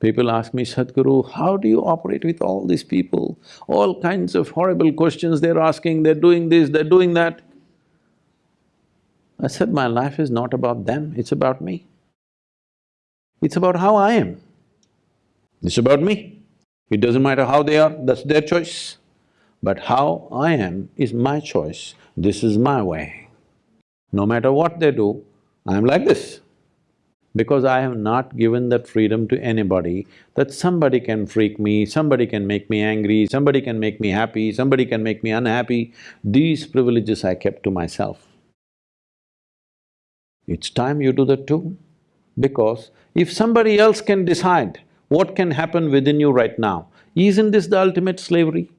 People ask me, Sadhguru, how do you operate with all these people? All kinds of horrible questions they're asking, they're doing this, they're doing that. I said, my life is not about them, it's about me. It's about how I am. It's about me. It doesn't matter how they are, that's their choice. But how I am is my choice, this is my way. No matter what they do, I'm like this because I have not given that freedom to anybody that somebody can freak me, somebody can make me angry, somebody can make me happy, somebody can make me unhappy. These privileges I kept to myself. It's time you do that too, because if somebody else can decide what can happen within you right now, isn't this the ultimate slavery?